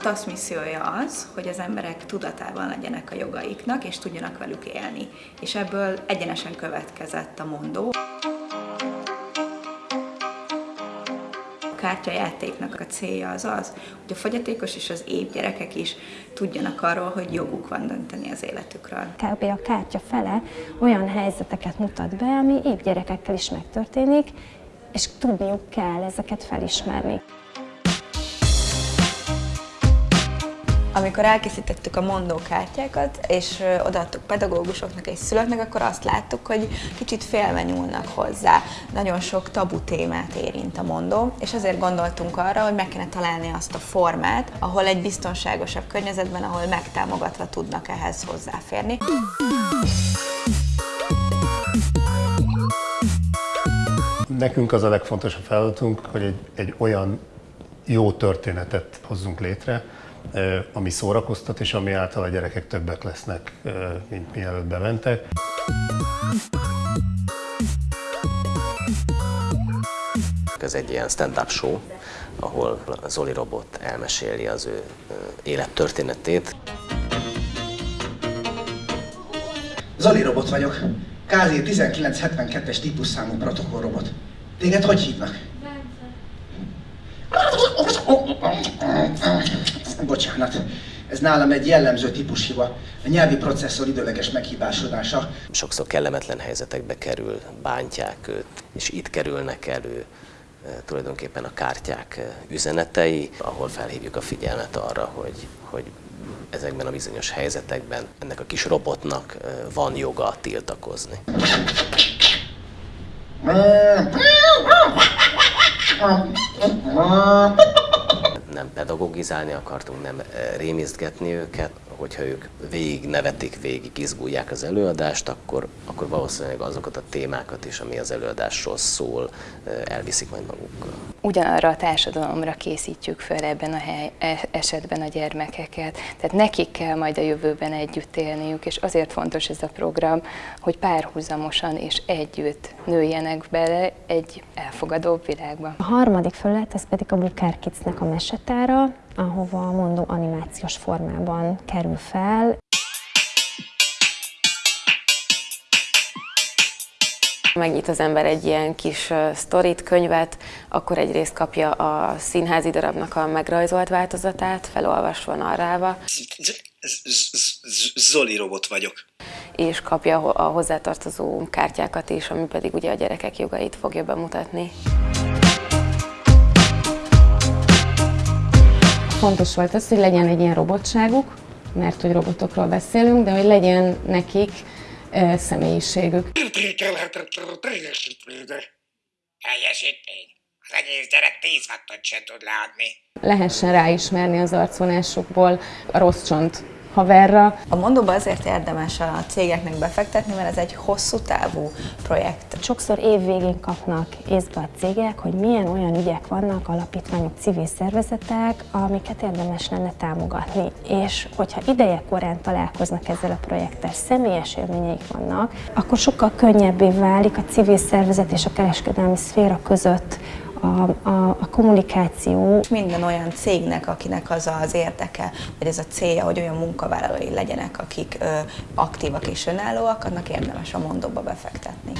TASZ missziója az, hogy az emberek tudatában legyenek a jogaiknak, és tudjanak velük élni. És ebből egyenesen következett a mondó. Kártyajátéknak a célja az az, hogy a fogyatékos és az épp gyerekek is tudjanak arról, hogy joguk van dönteni az életükről. Kb. a kártya fele olyan helyzeteket mutat be, ami épp gyerekekkel is megtörténik, és tudniuk kell ezeket felismerni. Amikor elkészítettük a mondókártyákat, és odaadtuk pedagógusoknak és szülőknek, akkor azt láttuk, hogy kicsit félve nyúlnak hozzá. Nagyon sok tabu témát érint a mondó, és azért gondoltunk arra, hogy meg kéne találni azt a formát, ahol egy biztonságosabb környezetben, ahol megtámogatva tudnak ehhez hozzáférni. Nekünk az a legfontosabb feladatunk, hogy egy, egy olyan jó történetet hozzunk létre, ami szórakoztat, és ami által a gyerekek többek lesznek, mint mielőtt bementek. Ez egy ilyen stand-up show, ahol Zoli Robot elmeséli az ő élettörténetét. Zoli Robot vagyok. KZ 1972-es típusszámú protokollrobot. Téged hogy hívnak? Bocsánat, ez nálam egy jellemző típushiba, a nyelvi processzor időleges meghibásodása. Sokszor kellemetlen helyzetekbe kerül, bántják őt, és itt kerülnek elő tulajdonképpen a kártyák üzenetei, ahol felhívjuk a figyelmet arra, hogy, hogy ezekben a bizonyos helyzetekben ennek a kis robotnak van joga tiltakozni nem pedagogizálni akartunk, nem eh, rémisztgetni őket, hogyha ők végig nevetik, végig izgulják az előadást, akkor, akkor valószínűleg azokat a témákat is, ami az előadásról szól, elviszik majd magukkal. Ugyanarra a társadalomra készítjük fel ebben a hely, e, esetben a gyermekeket, tehát nekik kell majd a jövőben együtt élniük, és azért fontos ez a program, hogy párhuzamosan és együtt nőjenek bele egy elfogadóbb világba. A harmadik felület, ez pedig a Bukár Kidsnek a mesetára, ahova a mondó animációs formában kerül fel. Megnyit az ember egy ilyen kis sztorit, könyvet, akkor egyrészt kapja a színházi darabnak a megrajzolt változatát, felolvasva, narrálva. Zoli robot vagyok. És kapja a hozzátartozó kártyákat is, ami pedig ugye a gyerekek jogait fogja bemutatni. Fontos volt az, hogy legyen egy ilyen robotságuk, mert hogy robotokról beszélünk, de hogy legyen nekik uh, személyiségük. Teljesítmény. Az egész gyerek 10 wattot sem tud leadni. Lehessen ráismerni az arcvonásukból a rossz csont haverra. A mondóba azért érdemes a cégeknek befektetni, mert ez egy hosszú távú projekt. Sokszor évvégén kapnak észbe a cégek, hogy milyen olyan ügyek vannak, alapítványok, civil szervezetek, amiket érdemes lenne támogatni. És hogyha ideje korán találkoznak ezzel a projekttel, személyes élményeik vannak, akkor sokkal könnyebbé válik a civil szervezet és a kereskedelmi szféra között a, a, a kommunikáció. Minden olyan cégnek, akinek az az érdeke, vagy ez a célja, hogy olyan munkavállalói legyenek, akik ö, aktívak és önállóak, annak érdemes a mondóba befektetni.